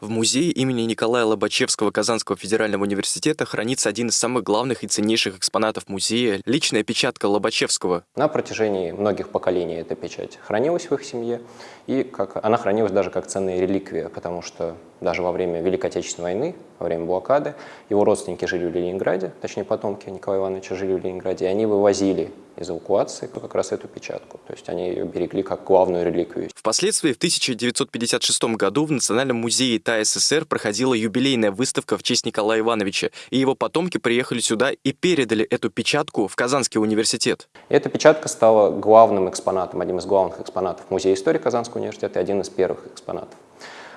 В музее имени Николая Лобачевского Казанского федерального университета хранится один из самых главных и ценнейших экспонатов музея – личная печатка Лобачевского. На протяжении многих поколений эта печать хранилась в их семье, и как, она хранилась даже как ценная реликвия, потому что даже во время Великой Отечественной войны, во время блокады, его родственники жили в Ленинграде, точнее потомки Николая Ивановича жили в Ленинграде, и они вывозили из эвакуации как раз эту печатку. То есть они ее берегли как главную реликвию. Впоследствии в 1956 году в Национальном музее ТА СССР проходила юбилейная выставка в честь Николая Ивановича, и его потомки приехали сюда и передали эту печатку в Казанский университет. Эта печатка стала главным экспонатом, одним из главных экспонатов Музея истории Казанского университета и один из первых экспонатов.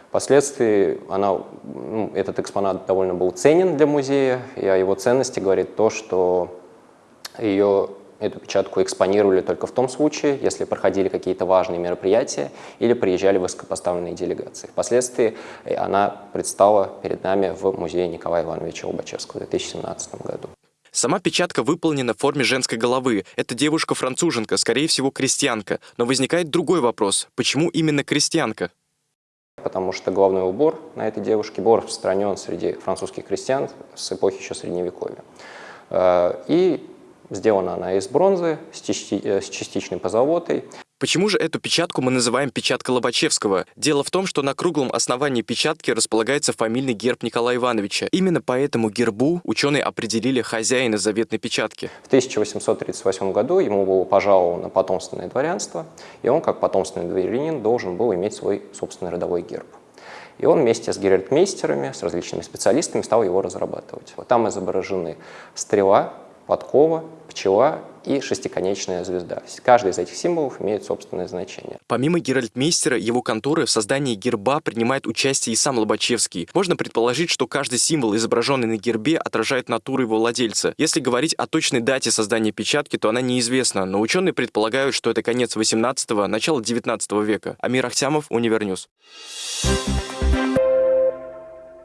Впоследствии она, ну, этот экспонат довольно был ценен для музея, и о его ценности говорит то, что ее эту печатку экспонировали только в том случае, если проходили какие-то важные мероприятия или приезжали высокопоставленные делегации. Впоследствии э, она предстала перед нами в музее Николая Ивановича Лобачевского в 2017 году. Сама печатка выполнена в форме женской головы. Это девушка-француженка, скорее всего, крестьянка. Но возникает другой вопрос. Почему именно крестьянка? Потому что головной убор на этой девушке был распространен среди французских крестьян с эпохи еще Средневековья. Э, и Сделана она из бронзы с, э, частичной позолотой. Почему же эту печатку мы называем печаткой Лобачевского? Дело в том, что на круглом основании печатки располагается фамильный герб Николая Ивановича. Именно по этому гербу ученые определили хозяина заветной печатки. В 1838 году ему было пожаловано потомственное дворянство, и он, как потомственный дворянин, должен был иметь свой собственный родовой герб. И он вместе с герольдмейстерами, с различными специалистами стал его разрабатывать. Там изображены стрела, подкова, пчела и шестиконечная звезда. Каждый из этих символов имеет собственное значение. Помимо Герольдмейстера, его конторы в создании герба принимает участие и сам Лобачевский. Можно предположить, что каждый символ, изображенный на гербе, отражает натуру его владельца. Если говорить о точной дате создания печатки, то она неизвестна, но ученые предполагают, что это конец 18-го, начало 19 века. Амир Ахтямов, Univer News. Thank you